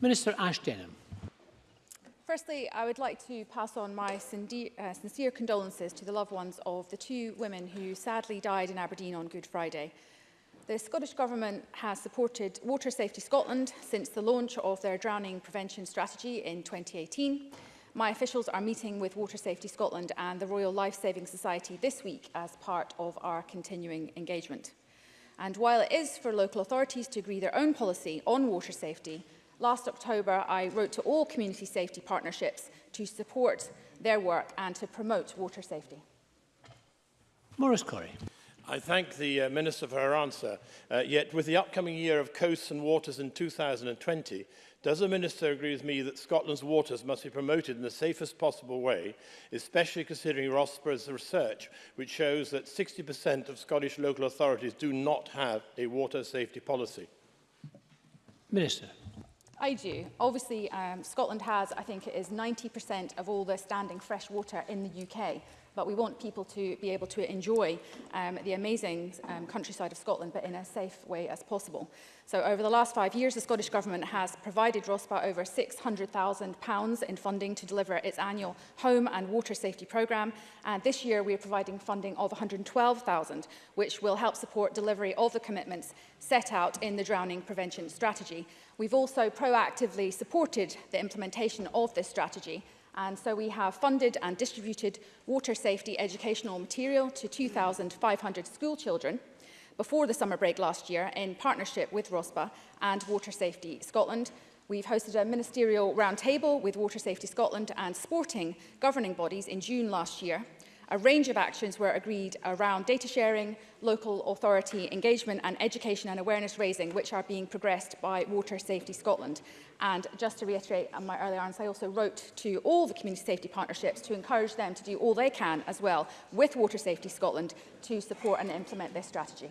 Minister Ash Denham. Firstly, I would like to pass on my uh, sincere condolences to the loved ones of the two women who sadly died in Aberdeen on Good Friday. The Scottish Government has supported Water Safety Scotland since the launch of their drowning prevention strategy in 2018. My officials are meeting with Water Safety Scotland and the Royal Life Saving Society this week as part of our continuing engagement. And while it is for local authorities to agree their own policy on water safety, last October I wrote to all community safety partnerships to support their work and to promote water safety. Maurice Corrie. I thank the uh, Minister for her answer, uh, yet with the upcoming year of coasts and waters in 2020, does the Minister agree with me that Scotland's waters must be promoted in the safest possible way, especially considering Rossborough's research, which shows that 60% of Scottish local authorities do not have a water safety policy? Minister. I do. Obviously, um, Scotland has, I think it is 90% of all the standing fresh water in the UK. But we want people to be able to enjoy um, the amazing um, countryside of Scotland, but in a safe way as possible. So over the last five years, the Scottish Government has provided ROSPA over £600,000 in funding to deliver its annual home and water safety programme. And this year, we are providing funding of £112,000, which will help support delivery of the commitments set out in the drowning prevention strategy. We've also proactively supported the implementation of this strategy And so we have funded and distributed water safety educational material to 2,500 school children before the summer break last year in partnership with ROSPA and Water Safety Scotland. We've hosted a ministerial roundtable with Water Safety Scotland and sporting governing bodies in June last year. A range of actions were agreed around data sharing, local authority engagement and education and awareness raising, which are being progressed by Water Safety Scotland. And just to reiterate on um, my earlier answer, I also wrote to all the community safety partnerships to encourage them to do all they can as well with Water Safety Scotland to support and implement this strategy.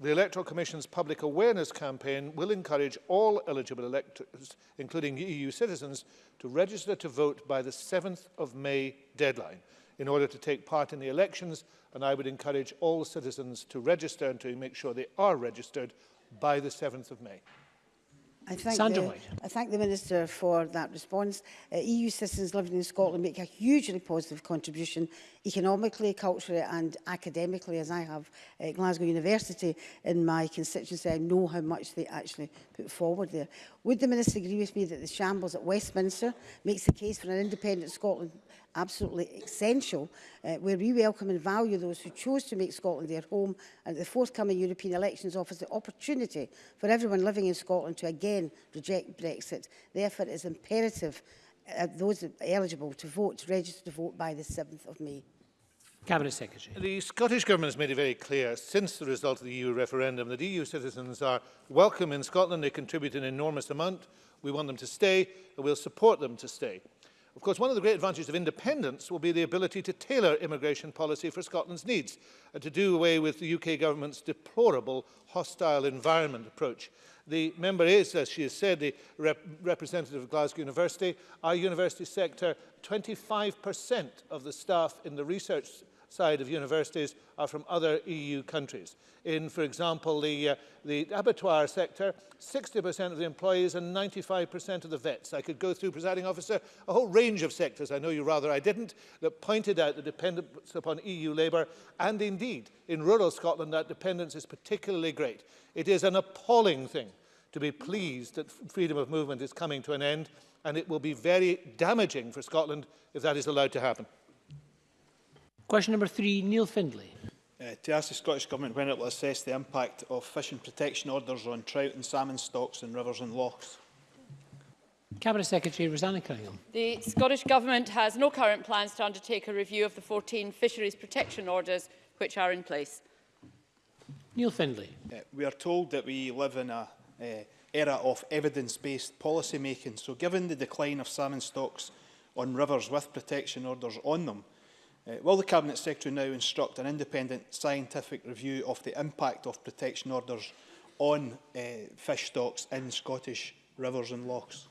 The Electoral Commission's public awareness campaign will encourage all eligible electors, including EU citizens, to register to vote by the 7th of May deadline in order to take part in the elections and I would encourage all citizens to register and to make sure they are registered by the 7th of May. I thank, Sandra the, White. I thank the Minister for that response. Uh, EU citizens living in Scotland make a hugely positive contribution economically, culturally and academically, as I have at Glasgow University in my constituency, I know how much they actually put forward there. Would the Minister agree with me that the shambles at Westminster makes the case for an independent Scotland absolutely essential, uh, where we welcome and value those who chose to make Scotland their home and the forthcoming European elections offers the opportunity for everyone living in Scotland to again reject Brexit. Therefore, it is imperative uh, those eligible to vote to register to vote by the 7th of May. Cabinet Secretary. The Scottish Government has made it very clear since the result of the EU referendum that EU citizens are welcome in Scotland. They contribute an enormous amount. We want them to stay and we'll support them to stay. Of course, one of the great advantages of independence will be the ability to tailor immigration policy for Scotland's needs and to do away with the UK government's deplorable hostile environment approach. The member is, as she has said, the rep representative of Glasgow University. Our university sector, 25% of the staff in the research side of universities are from other EU countries. In, for example, the, uh, the abattoir sector, 60% of the employees and 95% of the vets. I could go through, presiding officer, a whole range of sectors, I know you rather I didn't, that pointed out the dependence upon EU labour, and indeed, in rural Scotland, that dependence is particularly great. It is an appalling thing to be pleased that freedom of movement is coming to an end, and it will be very damaging for Scotland if that is allowed to happen. Question number three, Neil Findlay. Uh, to ask the Scottish Government when it will assess the impact of fishing protection orders on trout and salmon stocks in rivers and lochs. Cabinet Secretary Rosanna Cunningham. The Scottish Government has no current plans to undertake a review of the 14 fisheries protection orders which are in place. Neil Findlay. Uh, we are told that we live in an uh, era of evidence-based policy making. So given the decline of salmon stocks on rivers with protection orders on them, Uh, will the Cabinet Secretary now instruct an independent scientific review of the impact of protection orders on uh, fish stocks in Scottish rivers and lochs?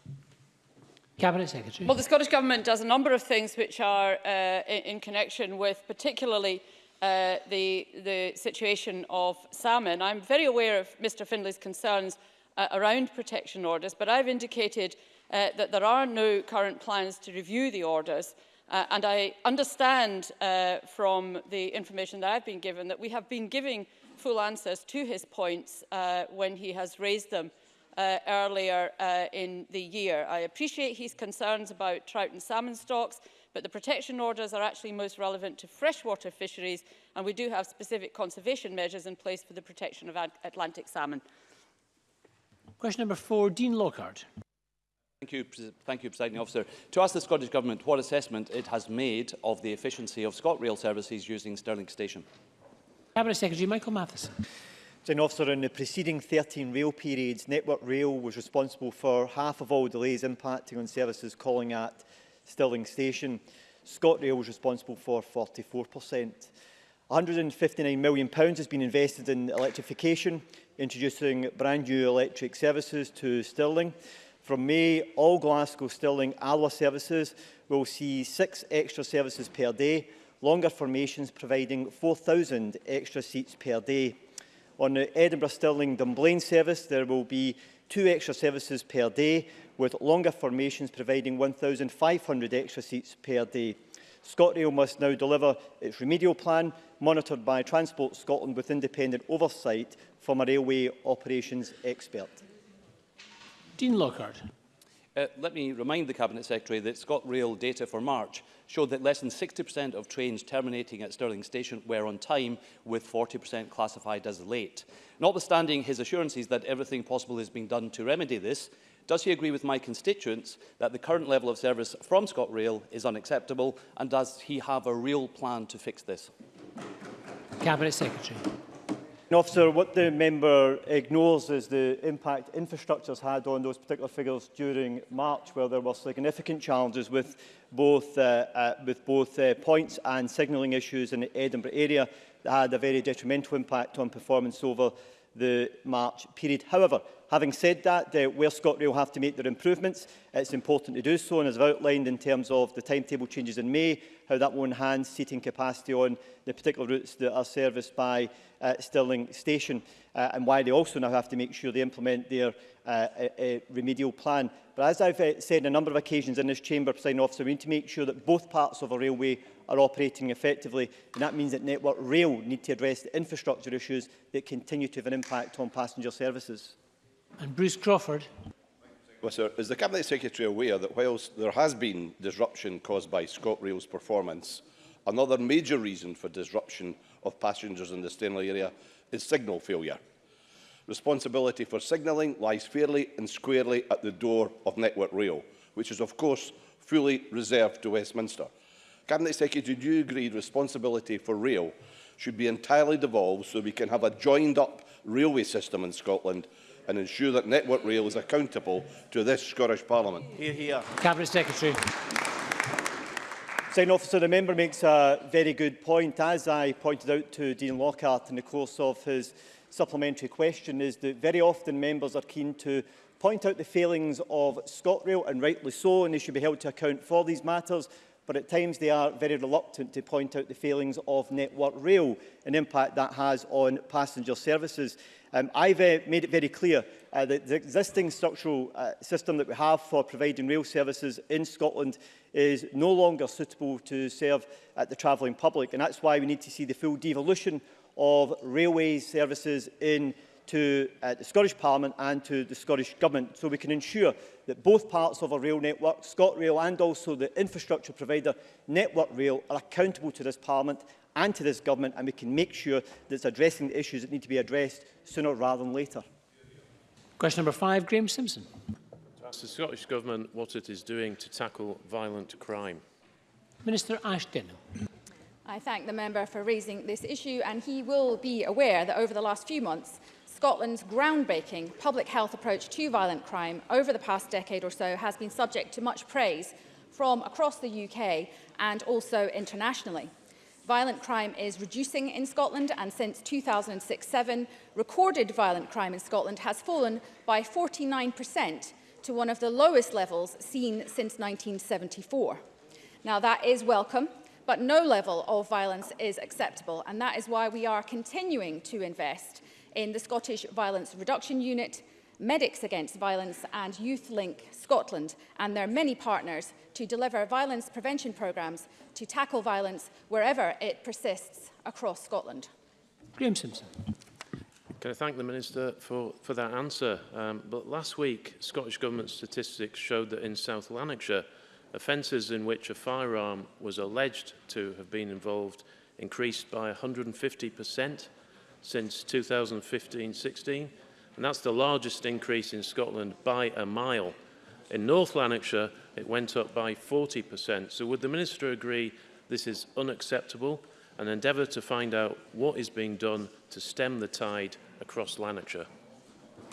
Cabinet Secretary. Well, the Scottish Government does a number of things which are uh, in, in connection with particularly uh, the, the situation of salmon. I'm very aware of Mr Findlay's concerns uh, around protection orders, but I've indicated uh, that there are no current plans to review the orders. Uh, and I understand uh, from the information that I've been given that we have been giving full answers to his points uh, when he has raised them uh, earlier uh, in the year. I appreciate his concerns about trout and salmon stocks, but the protection orders are actually most relevant to freshwater fisheries, and we do have specific conservation measures in place for the protection of Atlantic salmon. Question number four, Dean Lockhart. Thank you, thank you, Presiding Officer. To ask the Scottish Government what assessment it has made of the efficiency of ScotRail services using Stirling Station. Cabinet Secretary Michael Matheson. Presiding Officer, in the preceding 13 rail periods, Network Rail was responsible for half of all delays impacting on services calling at Stirling Station. ScotRail was responsible for 44%. £159 million has been invested in electrification, introducing brand new electric services to Stirling. From May, all Glasgow, Stirling, ALWA services will see six extra services per day, longer formations providing 4,000 extra seats per day. On the Edinburgh Stirling Dunblane service, there will be two extra services per day, with longer formations providing 1,500 extra seats per day. ScotRail must now deliver its remedial plan, monitored by Transport Scotland with independent oversight from a railway operations expert. Dean Lockhart. Uh, let me remind the Cabinet Secretary that ScotRail data for March showed that less than 60% of trains terminating at Stirling Station were on time, with 40% classified as late. Notwithstanding his assurances that everything possible is being done to remedy this, does he agree with my constituents that the current level of service from ScotRail is unacceptable, and does he have a real plan to fix this? Cabinet Secretary. And officer, what the member ignores is the impact infrastructures had on those particular figures during March, where there were significant challenges with both, uh, uh, with both uh, points and signalling issues in the Edinburgh area that had a very detrimental impact on performance over the March period. However, having said that, uh, where ScotRail have to make their improvements, it's important to do so, and as I've outlined in terms of the timetable changes in May, how that will enhance seating capacity on the particular routes that are serviced by uh, Stirling Station uh, and why they also now have to make sure they implement their uh, a uh, uh, remedial plan. But as I've uh, said on a number of occasions in this chamber, President officer, we need to make sure that both parts of a railway are operating effectively. And that means that Network Rail need to address the infrastructure issues that continue to have an impact on passenger services. And Bruce Crawford. Whistler, is the Cabinet Secretary aware that whilst there has been disruption caused by ScotRail's performance, another major reason for disruption of passengers in the Stanley area is signal failure? Responsibility for signalling lies fairly and squarely at the door of Network Rail, which is of course fully reserved to Westminster. Cabinet Secretary, do you agree responsibility for rail should be entirely devolved so we can have a joined-up railway system in Scotland and ensure that Network Rail is accountable to this Scottish Parliament. Here, here. Cabinet Secretary. Sign officer, the member makes a very good point. As I pointed out to Dean Lockhart in the course of his supplementary question is that very often members are keen to point out the failings of ScotRail, and rightly so, and they should be held to account for these matters. But at times they are very reluctant to point out the failings of Network Rail and impact that has on passenger services. Um, I've uh, made it very clear uh, that the existing structural uh, system that we have for providing rail services in Scotland is no longer suitable to serve uh, the travelling public. And that's why we need to see the full devolution of railway services in to uh, the Scottish Parliament and to the Scottish Government so we can ensure that both parts of our rail network, ScotRail and also the infrastructure provider Network Rail, are accountable to this Parliament and to this government, and we can make sure that it's addressing the issues that need to be addressed sooner rather than later. Question number five, Graham Simpson. To ask the Scottish Government what it is doing to tackle violent crime. Minister Ashton. I thank the member for raising this issue and he will be aware that over the last few months Scotland's groundbreaking public health approach to violent crime over the past decade or so has been subject to much praise from across the UK and also internationally violent crime is reducing in Scotland and since 2006-07, recorded violent crime in Scotland has fallen by 49% to one of the lowest levels seen since 1974. Now that is welcome, but no level of violence is acceptable and that is why we are continuing to invest in the Scottish Violence Reduction Unit, Medics Against Violence and Youth Link Scotland and their many partners to deliver violence prevention programmes to tackle violence wherever it persists across Scotland. Graham Simpson. Can I thank the Minister for, for that answer? Um, but last week, Scottish Government statistics showed that in South Lanarkshire, offences in which a firearm was alleged to have been involved increased by 150% since 2015-16, and that's the largest increase in Scotland by a mile. In North Lanarkshire, it went up by 40%. So would the Minister agree this is unacceptable and endeavour to find out what is being done to stem the tide across Lanarkshire?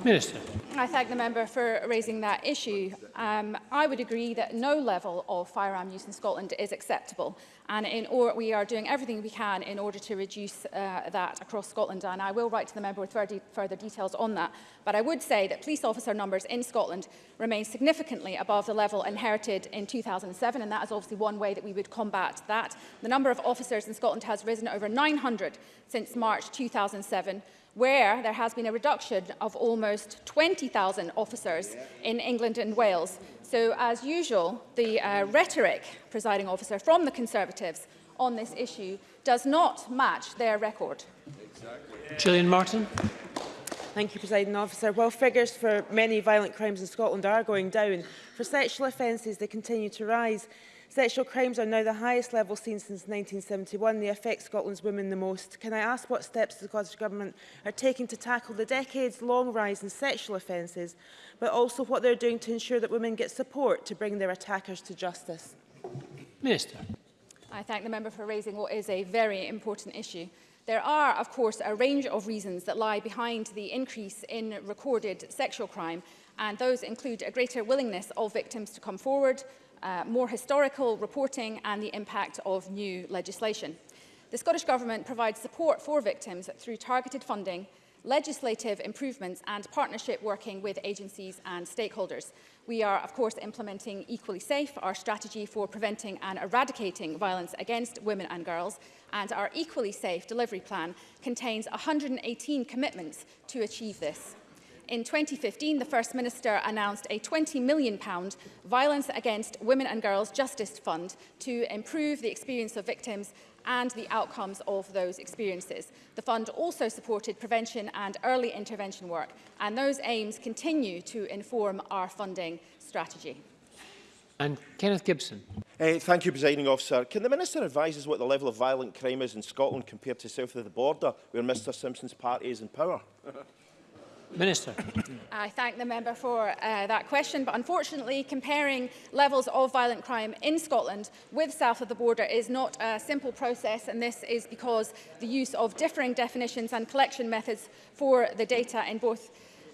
Minister. I thank the member for raising that issue. Um, I would agree that no level of firearm use in Scotland is acceptable. And in or we are doing everything we can in order to reduce uh, that across Scotland. And I will write to the member with further, further details on that. But I would say that police officer numbers in Scotland remain significantly above the level inherited in 2007. And that is obviously one way that we would combat that. The number of officers in Scotland has risen over 900 since March 2007 where there has been a reduction of almost 20,000 officers in England and Wales. So, as usual, the uh, rhetoric, presiding officer, from the Conservatives on this issue does not match their record. Exactly. Gillian Martin. Thank you, Presiding Officer. While figures for many violent crimes in Scotland are going down, for sexual offences they continue to rise. Sexual crimes are now the highest level seen since 1971. They affect Scotland's women the most. Can I ask what steps the Scottish Government are taking to tackle the decades-long rise in sexual offences, but also what they're doing to ensure that women get support to bring their attackers to justice? Minister. I thank the member for raising what is a very important issue. There are, of course, a range of reasons that lie behind the increase in recorded sexual crime, and those include a greater willingness of victims to come forward, uh, more historical reporting, and the impact of new legislation. The Scottish Government provides support for victims through targeted funding legislative improvements and partnership working with agencies and stakeholders. We are, of course, implementing Equally Safe, our strategy for preventing and eradicating violence against women and girls, and our Equally Safe delivery plan contains 118 commitments to achieve this in 2015, the First Minister announced a £20 million Violence Against Women and Girls Justice Fund to improve the experience of victims and the outcomes of those experiences. The fund also supported prevention and early intervention work, and those aims continue to inform our funding strategy. And Kenneth Gibson. Uh, thank you, Presiding Officer. Can the Minister advise us what the level of violent crime is in Scotland compared to south of the border, where Mr Simpson's party is in power? Minister. I thank the member for uh, that question, but unfortunately comparing levels of violent crime in Scotland with south of the border is not a simple process and this is because the use of differing definitions and collection methods for the data in both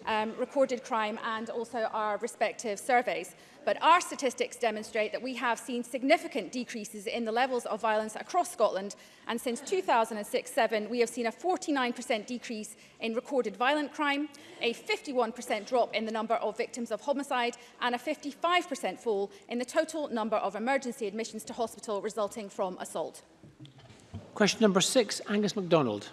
um, recorded crime and also our respective surveys. But our statistics demonstrate that we have seen significant decreases in the levels of violence across Scotland. And since 2006-07, we have seen a 49% decrease in recorded violent crime, a 51% drop in the number of victims of homicide, and a 55% fall in the total number of emergency admissions to hospital resulting from assault. Question number six, Angus MacDonald.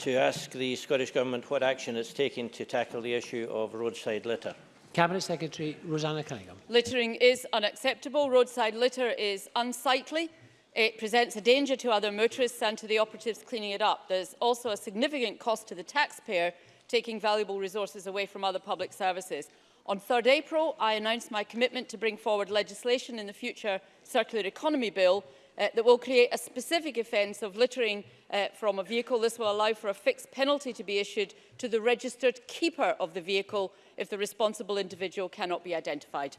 to ask the Scottish Government what action it's taking to tackle the issue of roadside litter. Cabinet Secretary Rosanna Cunningham. Littering is unacceptable. Roadside litter is unsightly. It presents a danger to other motorists and to the operatives cleaning it up. There's also a significant cost to the taxpayer taking valuable resources away from other public services. On 3rd April, I announced my commitment to bring forward legislation in the future Circular Economy Bill uh, that will create a specific offence of littering uh, from a vehicle. This will allow for a fixed penalty to be issued to the registered keeper of the vehicle if the responsible individual cannot be identified.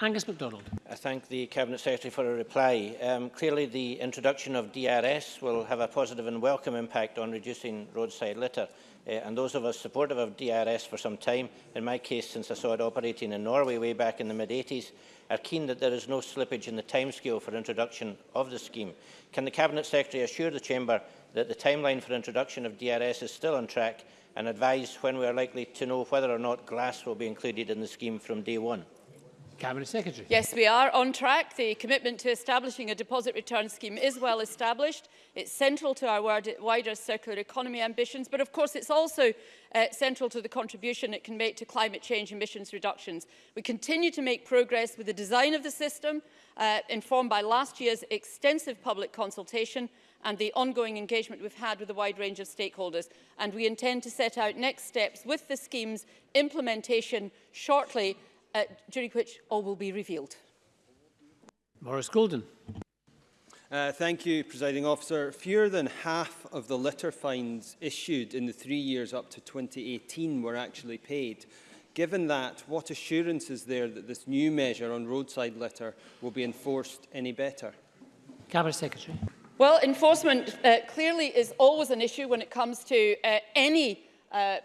Angus MacDonald. I thank the Cabinet Secretary for a reply. Um, clearly, the introduction of DRS will have a positive and welcome impact on reducing roadside litter. Uh, and those of us supportive of DRS for some time, in my case since I saw it operating in Norway way back in the mid-80s, are keen that there is no slippage in the timescale for introduction of the scheme. Can the Cabinet Secretary assure the Chamber that the timeline for introduction of DRS is still on track and advise when we are likely to know whether or not glass will be included in the scheme from day one? Cabinet Secretary. Yes, we are on track. The commitment to establishing a deposit return scheme is well established. It's central to our wider circular economy ambitions, but of course it's also uh, central to the contribution it can make to climate change emissions reductions. We continue to make progress with the design of the system, uh, informed by last year's extensive public consultation and the ongoing engagement we've had with a wide range of stakeholders. And we intend to set out next steps with the scheme's implementation shortly uh, during which all will be revealed. Maurice Golden. Uh, thank you, Presiding Officer. Fewer than half of the litter fines issued in the three years up to 2018 were actually paid. Given that, what assurance is there that this new measure on roadside litter will be enforced any better? Cabinet Secretary. Well, enforcement uh, clearly is always an issue when it comes to uh, any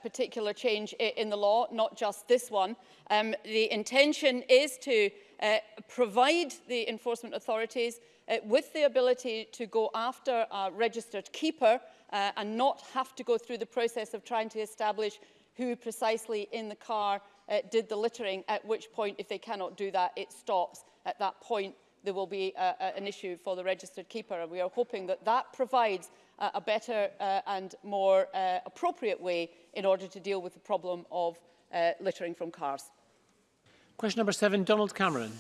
particular change in the law, not just this one. Um, the intention is to uh, provide the enforcement authorities uh, with the ability to go after a registered keeper uh, and not have to go through the process of trying to establish who precisely in the car uh, did the littering, at which point, if they cannot do that, it stops. At that point, there will be uh, an issue for the registered keeper. And we are hoping that that provides uh, a better uh, and more uh, appropriate way in order to deal with the problem of uh, littering from cars. Question number seven, Donald Cameron.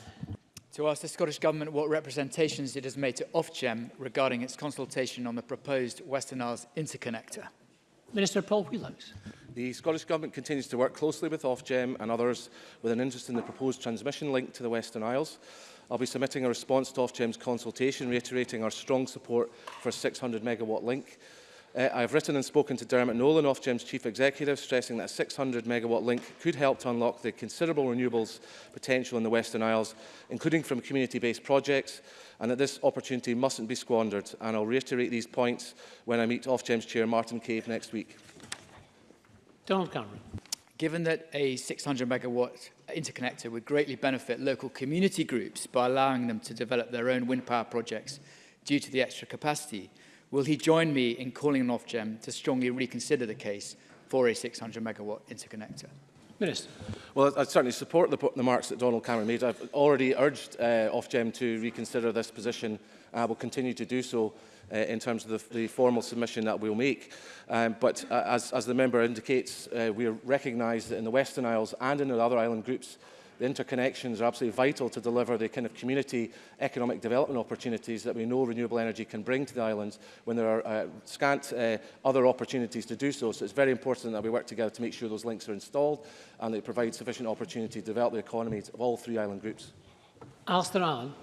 To ask the Scottish Government what representations it has made to Ofgem regarding its consultation on the proposed Western Isles interconnector. Minister Paul Wheelows. The Scottish Government continues to work closely with Ofgem and others with an interest in the proposed transmission link to the Western Isles. I'll be submitting a response to Ofgem's consultation, reiterating our strong support for 600 megawatt link. Uh, I written and spoken to Dermot Nolan, Ofgem's chief executive, stressing that a 600 megawatt link could help to unlock the considerable renewables potential in the Western Isles, including from community-based projects, and that this opportunity mustn't be squandered. And I'll reiterate these points when I meet Ofgem's chair, Martin Cave, next week. Donald Cameron. Given that a 600 megawatt interconnector would greatly benefit local community groups by allowing them to develop their own wind power projects due to the extra capacity. Will he join me in calling on Ofgem to strongly reconsider the case for a 600 megawatt interconnector? Minister. Well, I, certainly support the, the marks that Donald Cameron made. I've already urged uh, Ofgem to reconsider this position. I will continue to do so uh, in terms of the, the formal submission that we'll make. Um, but uh, as, as the member indicates, uh, we recognise that in the Western Isles and in the other island groups, the interconnections are absolutely vital to deliver the kind of community economic development opportunities that we know renewable energy can bring to the islands when there are uh, scant uh, other opportunities to do so. So it's very important that we work together to make sure those links are installed and they provide sufficient opportunity to develop the economies of all three island groups. Alistair Allen.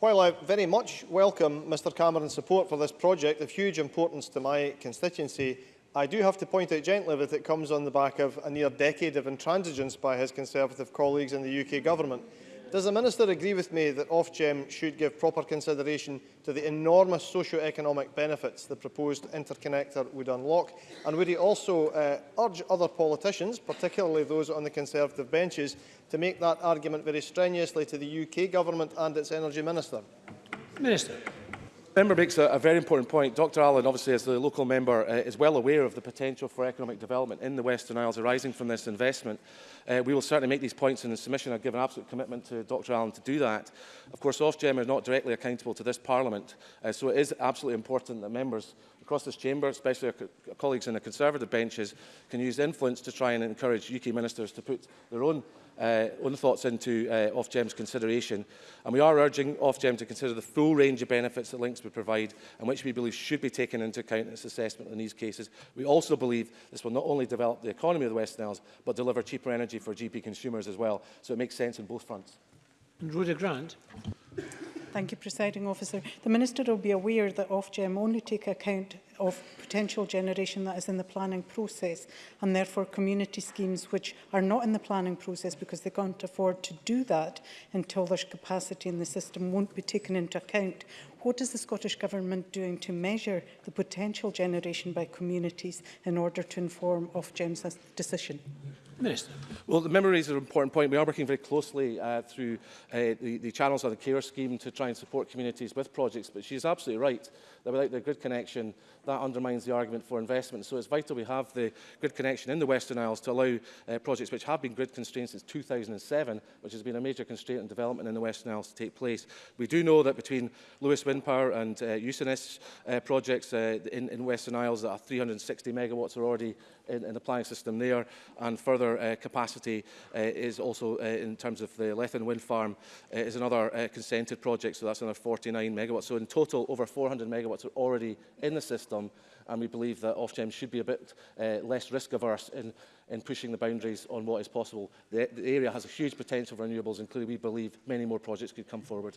While I very much welcome Mr Cameron's support for this project of huge importance to my constituency, I do have to point out gently that it comes on the back of a near decade of intransigence by his Conservative colleagues in the UK Government. Does the Minister agree with me that Ofgem should give proper consideration to the enormous socio-economic benefits the proposed interconnector would unlock? And would he also uh, urge other politicians, particularly those on the Conservative benches, to make that argument very strenuously to the UK Government and its Energy Minister? Minister member makes a, a, very important point. Dr Allen, obviously, as the local member, uh, is well aware of the potential for economic development in the Western Isles arising from this investment. Uh, we will certainly make these points in the submission. I give an absolute commitment to Dr Allen to do that. Of course, Ofgem is not directly accountable to this Parliament, uh, so it is absolutely important that members across this chamber, especially our, co our colleagues in the Conservative benches, can use influence to try and encourage UK ministers to put their own uh, own thoughts into uh, Ofgem's consideration. And we are urging Ofgem to consider the full range of benefits that links would provide and which we believe should be taken into account in its assessment in these cases. We also believe this will not only develop the economy of the West Isles, but deliver cheaper energy for GP consumers as well. So it makes sense on both fronts. And Rhoda Grant. Thank you, Presiding Officer. The Minister will be aware that Ofgem only take account of potential generation that is in the planning process and therefore community schemes which are not in the planning process because they can't afford to do that until there's capacity in the system won't be taken into account what is the Scottish Government doing to measure the potential generation by communities in order to inform Ofgem's decision? Minister. Well, the memories is an important point. We are working very closely uh, through uh, the, the channels of the CARE scheme to try and support communities with projects, but she's absolutely right that without the grid connection, that undermines the argument for investment. So it's vital we have the grid connection in the Western Isles to allow uh, projects which have been grid constrained since 2007, which has been a major constraint on development in the Western Isles to take place. We do know that between Lewis Wind Power and uh, Usanis uh, projects uh, in, in Western Isles that are 360 megawatts are already in, in planning system there. And further uh, capacity uh, is also uh, in terms of the Lethen Wind Farm uh, is another uh, consented project, so that's another 49 megawatts. So in total, over 400 megawatts are already in the system, and we believe that Ofgem should be a bit uh, less risk averse in, in pushing the boundaries on what is possible. The, the area has a huge potential for renewables, and clearly we believe many more projects could come forward.